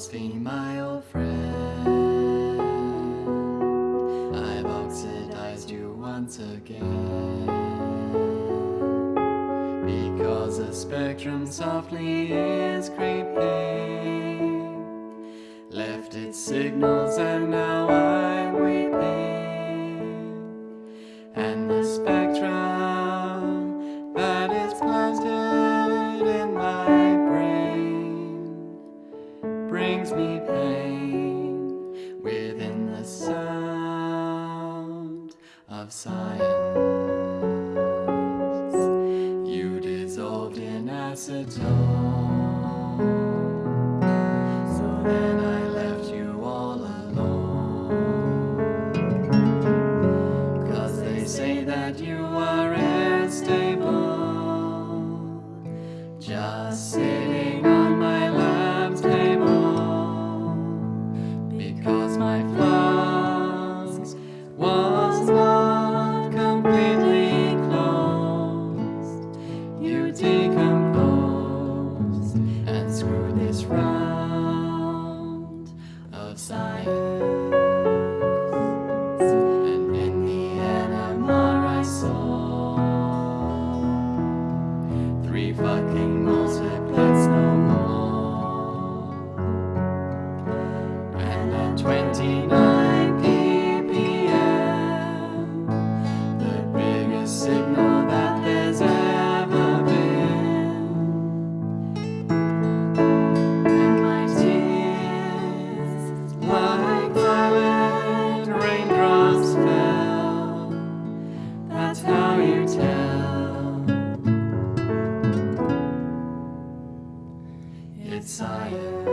phosphine, my old friend. I've oxidized you once again. Because the spectrum softly is creeping. Left its signals and now I'm weeping. And the spectrum brings me pain within the sound of science. You dissolved in acetone. So then I left you all alone. Cause they say that you are unstable. Just sitting this round of science. And in the NMR I saw three fucking multiplets no more. And at 29 It's science.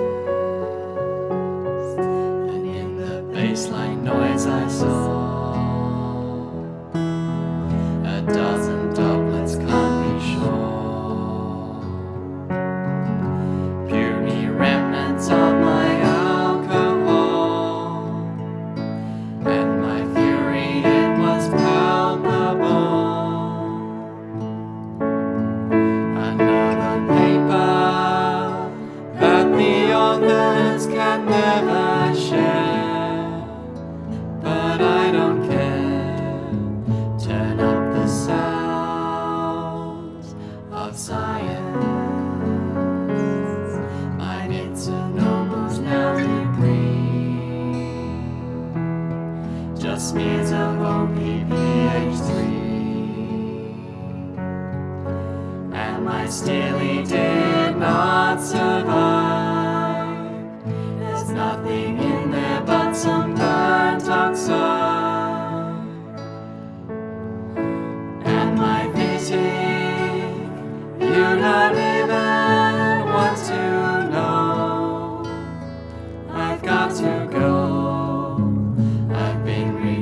And in the baseline noise I saw Smears of OPPH3. And my Stille did not survive.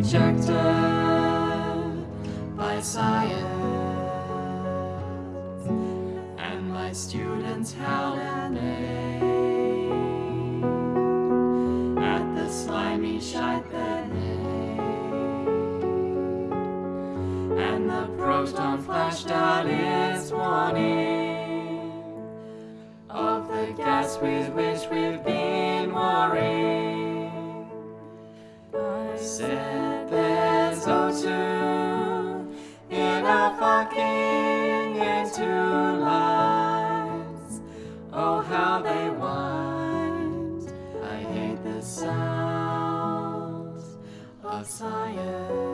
Rejected by science. And my students howl and neigh at the slimy shite that And the proton flashed out its warning of the gas with which we've been warring. I said fucking into lives. Oh, how they wind. I hate the sounds of science.